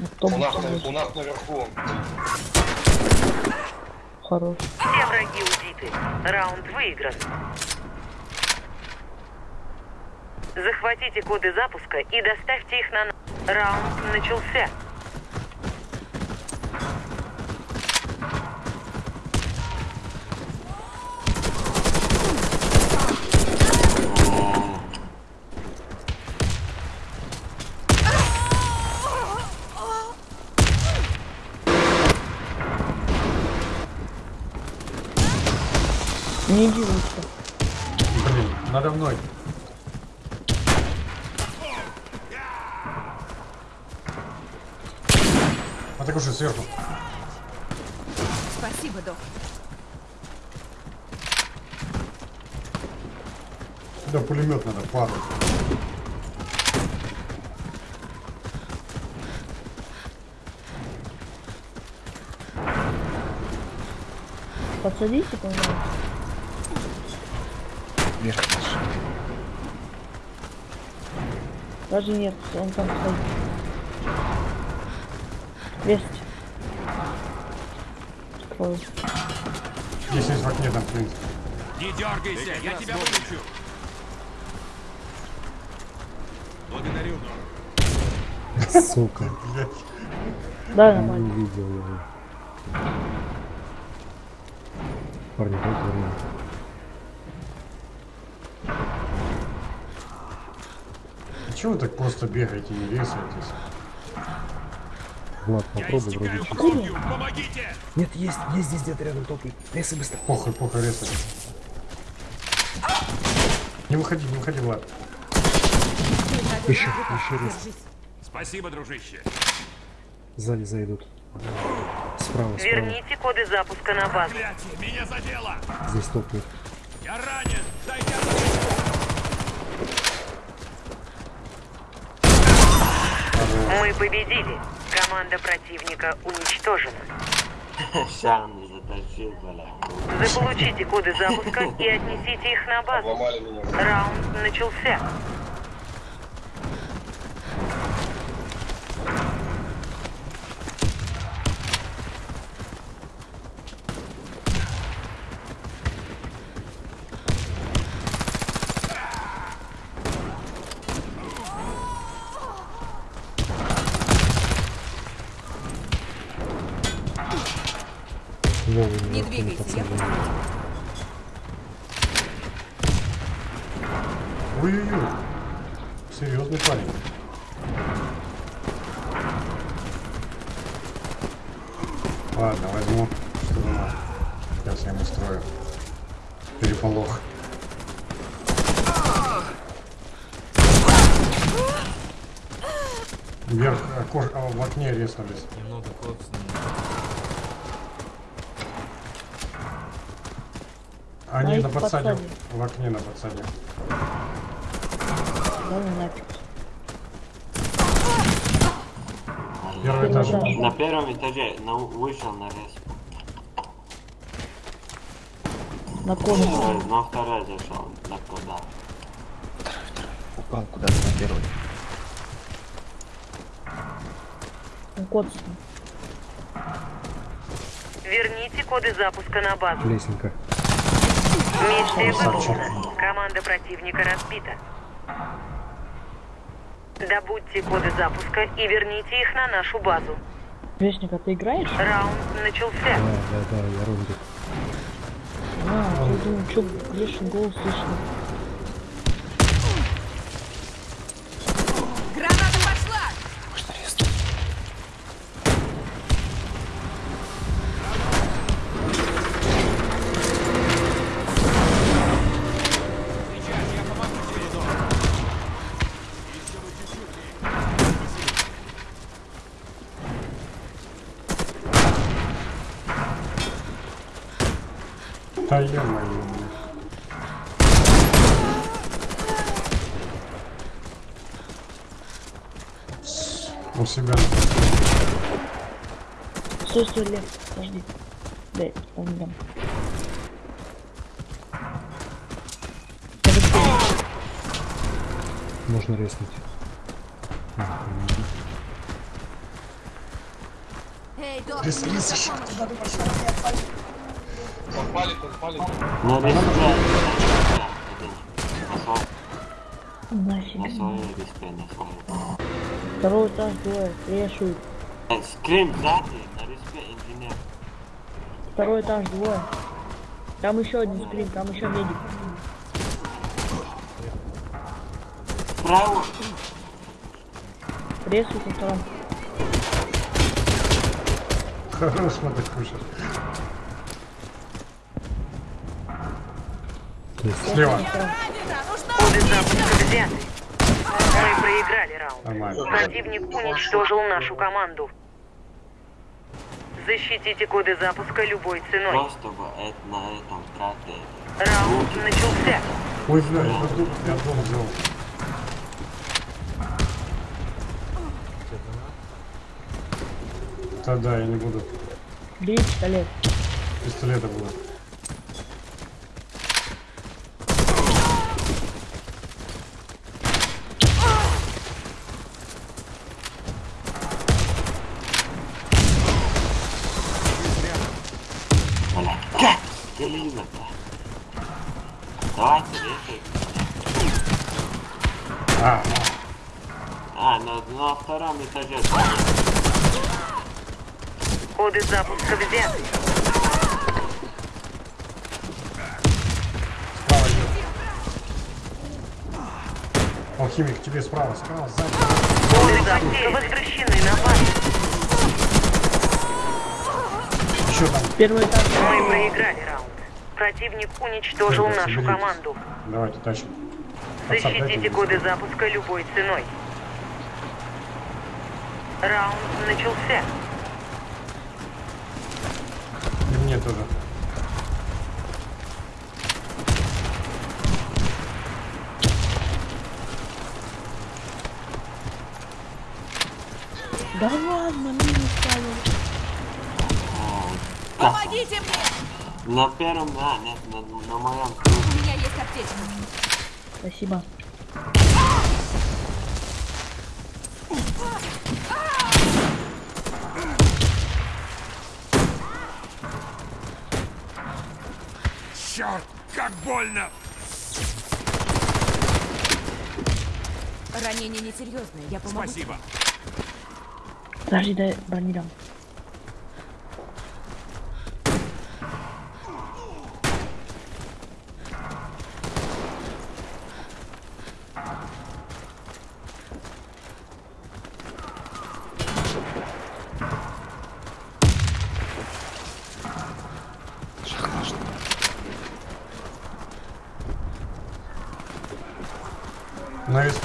Автобус У нас, у нас наверху. Хорош. Все враги убиты. Раунд выигран. Захватите коды запуска и доставьте их на... Раунд начался. Не лучше. Блин, надо мной. А так уже сверху. Спасибо, док. Сюда пулемет надо падать. Подсадите, пожалуйста. Вверх наш. Даже нет, он там стоит. Весть. Открою. Здесь есть в окне там, в принципе. Не дергайся, я тебя вылечу. Благодарю. Сука, Блядь. Да, не нормально. видел его. Парни, дайте время. А чего вы так просто бегаете, не весаетесь? Влад, Я попробуй вроде чисто. Помогите! Нет, есть, есть здесь где-то рядом топай. Лесы быстро. Похуй, похуй, резать. Не выходи, не выходи, Влад. Еще, еще раз. Спасибо, дружище. Сзади зайдут. Справа, справа. Верните коды запуска на базу. Меня задело. Здесь топают. Я ранен. Мы победили. Команда противника уничтожена. Сам не затащил, бля. Заполучите коды запуска и отнесите их на базу. Раунд начался. Не я пацаны. Ой-ой-ой. Серьезный парень. Ладно, возьму. Что надо. Сейчас я ему устрою. Переполох. Вверх, окош... а, в окне резнулись. Немного коцнул. Они На подсаде. В окне на подсаде. Да ну нафиг. Первый этаж. На первом этаже на, вышел на рез. На коже. Э, На второй зашел. На куда? Упал куда-то на первый. Коцнул. Верните коды запуска на базу. Лесенка. Миссия выполнена. Команда противника разбита. Добудьте коды запуска и верните их на нашу базу. Вестник, а ты играешь? Раунд начался. Да, да, да, я рондик. А, я думаю, что Грешин голос слышно. Да ё-моё. У себя. Стой, стой, Лев, подожди. Дай, там не дам. Можно резнуть. Эй, док, Своей респе, на своей. Второй этаж двое. Решут. Э, Скрим сзади, на респе инженер. Второй этаж двое. Там еще один скрин, там еще медик. Справа. Ресут на втором. Хорош, мадакуша. Слева. Коды запуска взяты. Мы проиграли раунд. Нормально. Противник уничтожил нашу команду. Защитите коды запуска любой ценой. Просто бы это на этом тратили. Раунд начался. Ой, бля, я дом, я дом взял. Да-да, я не буду. Бери пистолет. Пистолета буду. Телевизор-то. Давайте решим. А, А, на, на втором этаже. Коды запуска взяты. справа идет. Алхимик, тебе справа, справа, сзади. Коды запуска возвращены на базу. Еще там. Первый этаж. Мы проиграли раунд. Противник уничтожил Ребят, нашу команду. Давайте, тащим. Защитите мне. коды запуска любой ценой. Раунд начался. И мне тоже. Да ладно, минус ставил. Помогите мне! На первом, да, нет, на, на моем. У меня есть аптечка. Спасибо. Черт, как больно! Ранение несерьезное, я помогу. Спасибо. Подожди, дай брони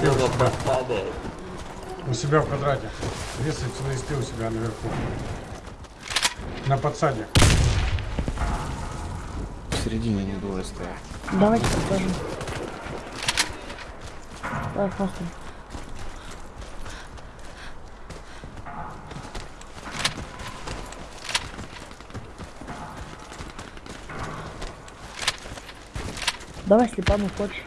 СП у себя. в квадрате. Весайте на СП у себя наверху. На подсаде. В середине не двое стоят. Давайте покажем. Давай, просто. Давай слепану хочешь.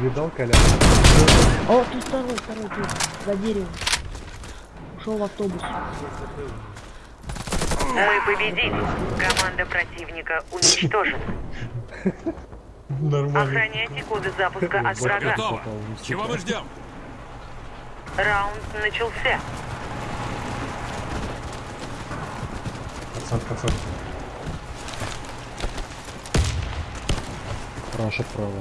Видал, Коля? О, тут второй, второй, тут, за деревом. Ушел в автобус. Мы победили. Команда противника уничтожена. Нормально. Охраняйте коды запуска от врага. Готово. Чего мы ждем? Раунд начался. Пацан, пацан. Раша право.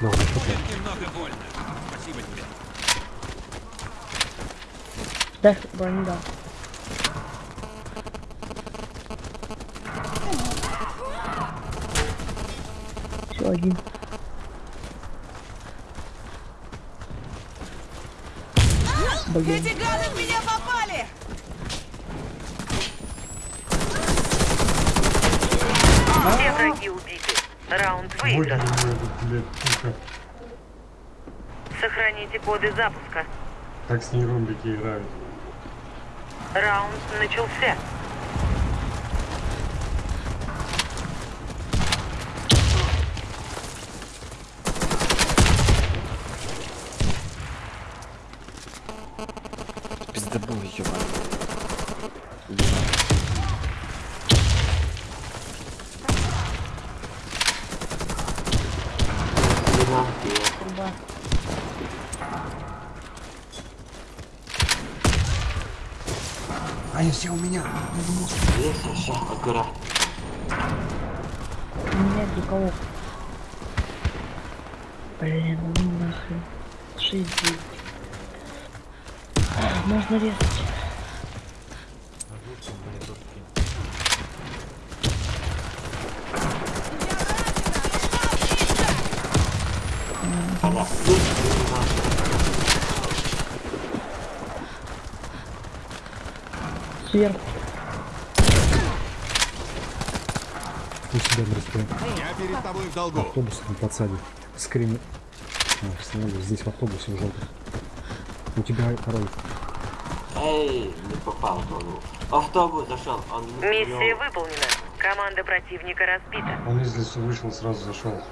Ты? Немного больно. Спасибо тебе. Дай броню дам. Все, один. Блин. Эти гады в меня попали! Все враги убиты. Раунд выигран. Сохраните коды запуска. Так с ней румбики играют. Раунд начался. Они все у меня. Леса, сейчас, аккуратно. У меня для кого? Блин, ну нахрен. 6 Можно резать. У себя на респе. Я перед тобой в долгу. Автобус на подсаде. Скрин. А, здесь в автобусе желтом. У тебя пароль. Эй, не попал в голову. Автобус зашел, он Миссия выполнена. Команда противника разбита. Он из лесу вышел, сразу зашел.